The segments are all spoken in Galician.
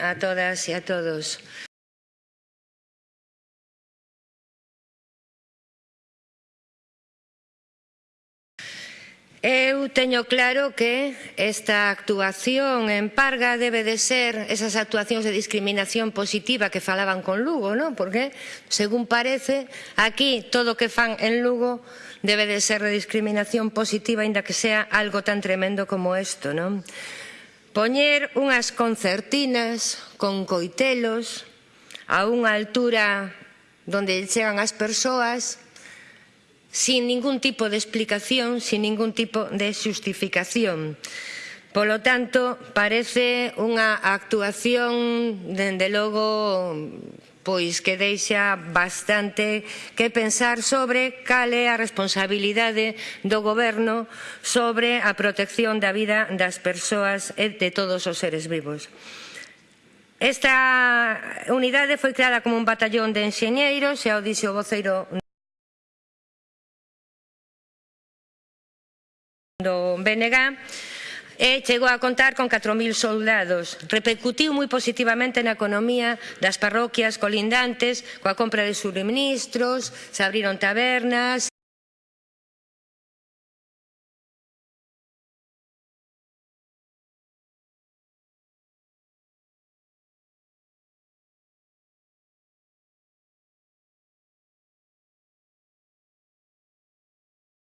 a todas e a todos. Eu teño claro que esta actuación en Parga debe de ser esas actuacións de discriminación positiva que falaban con Lugo, non? Porque, según parece, aquí todo o que fan en Lugo debe de ser de discriminación positiva, aínda que sea algo tan tremendo como isto, non? Poñer unhas concertinas con coitelos a unha altura donde chegan as persoas sin ningún tipo de explicación, sin ningún tipo de xustificación. Polo tanto, parece unha actuación, dende logo, pois que deixa bastante que pensar sobre cal é a responsabilidade do goberno sobre a protección da vida das persoas e de todos os seres vivos. Esta unidade foi creada como un batallón de enxeñeiros, xa o dixe o voceiro do BNG, e chegou a contar con 4.000 soldados. Repercutiu moi positivamente na economía das parroquias colindantes coa compra de suministros, se abriron tabernas,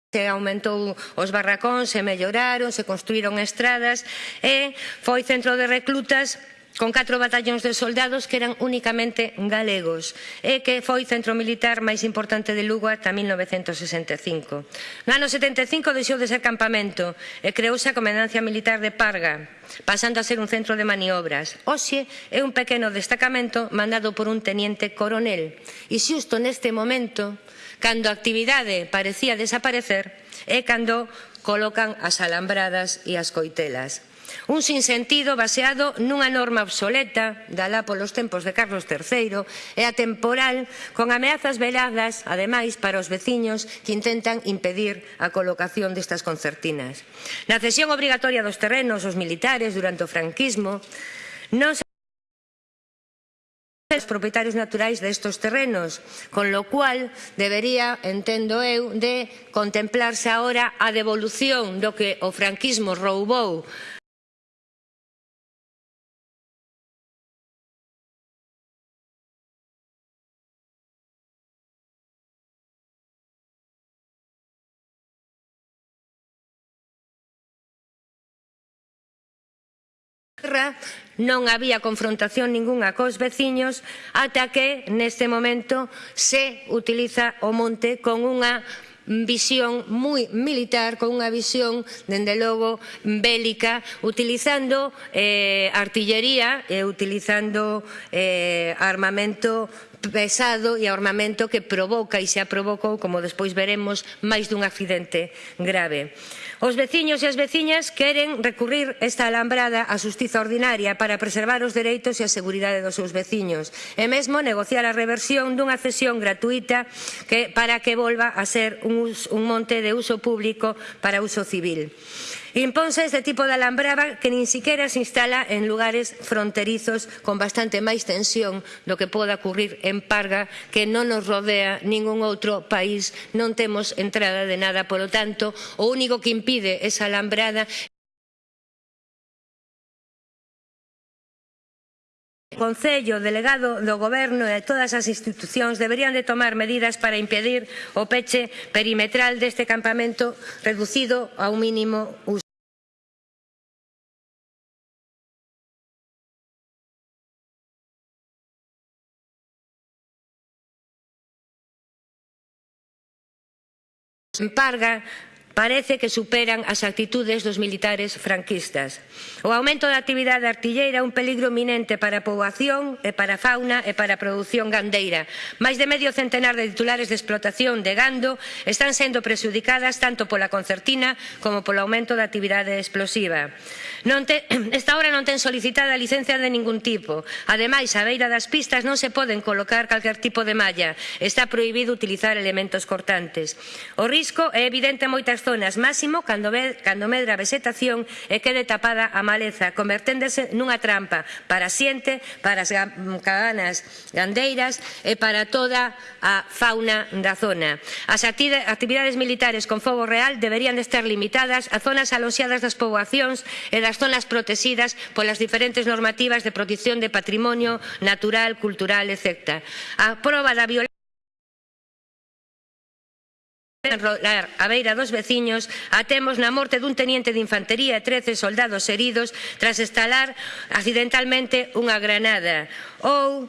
se aumentou os barracóns, se melloraron, se construíron estradas e foi centro de reclutas con catro batallóns de soldados que eran únicamente galegos e que foi centro militar máis importante de Lugo ata 1965. No ano 75 deixou de ser campamento e creouse a Comendancia Militar de Parga, pasando a ser un centro de maniobras. Oxe é un pequeno destacamento mandado por un teniente coronel e xusto neste momento cando a actividade parecía desaparecer é cando colocan as alambradas e as coitelas. Un sinsentido baseado nunha norma obsoleta, dalá polos tempos de Carlos III, e atemporal, con ameazas veladas, ademais, para os veciños que intentan impedir a colocación destas concertinas. Na cesión obrigatoria dos terrenos os militares durante o franquismo, non se os propietarios naturais destos terrenos, con lo cual debería, entendo eu, de contemplarse agora a devolución do que o franquismo roubou non había confrontación ningunha cos veciños ata que neste momento se utiliza o monte con unha visión moi militar, con unha visión, dende logo, bélica, utilizando eh, artillería e utilizando eh, armamento pesado e armamento que provoca e xa provocou, como despois veremos, máis dun accidente grave. Os veciños e as veciñas queren recurrir esta alambrada á xustiza ordinaria para preservar os dereitos e a seguridade dos seus veciños e mesmo negociar a reversión dunha cesión gratuita que, para que volva a ser un, un monte de uso público para uso civil. Imponse este tipo de alambrada que nin siquiera se instala en lugares fronterizos con bastante máis tensión do que poda ocurrir en Parga, que non nos rodea ningún outro país, non temos entrada de nada, polo tanto, o único que impide esa alambrada Concello, delegado do Goberno e todas as institucións deberían de tomar medidas para impedir o peche perimetral deste campamento reducido ao mínimo uso. en Parga parece que superan as actitudes dos militares franquistas. O aumento da actividade artilleira é un peligro minente para a poboación e para a fauna e para a produción gandeira. Máis de medio centenar de titulares de explotación de gando están sendo prexudicadas tanto pola concertina como polo aumento da actividade explosiva. Non te, esta hora non ten solicitada licencia de ningún tipo. Ademais, a beira das pistas non se poden colocar calquer tipo de malla. Está prohibido utilizar elementos cortantes. O risco é evidente en moitas zonas, máximo cando, ve, cando medra a vegetación e quede tapada a maleza, converténdose nunha trampa para a para as cabanas gandeiras e para toda a fauna da zona. As actividades militares con fogo real deberían de estar limitadas a zonas aloxiadas das poboacións e das zonas protegidas polas diferentes normativas de protección de patrimonio natural, cultural, etc. A proba da violencia enrolar a beira dos veciños a temos na morte dun teniente de infantería e 13 soldados heridos tras estalar accidentalmente unha granada ou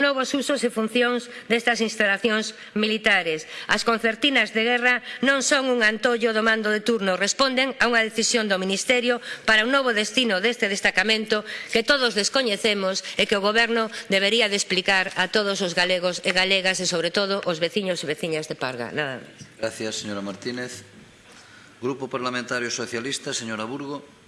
novos usos e funcións destas instalacións militares. As concertinas de guerra non son un antollo do mando de turno, responden a unha decisión do Ministerio para un novo destino deste destacamento que todos descoñecemos e que o Goberno debería de explicar a todos os galegos e galegas e, sobre todo, os veciños e veciñas de Parga. Nada máis. Gracias, señora Martínez. Grupo Parlamentario Socialista, señora Burgo.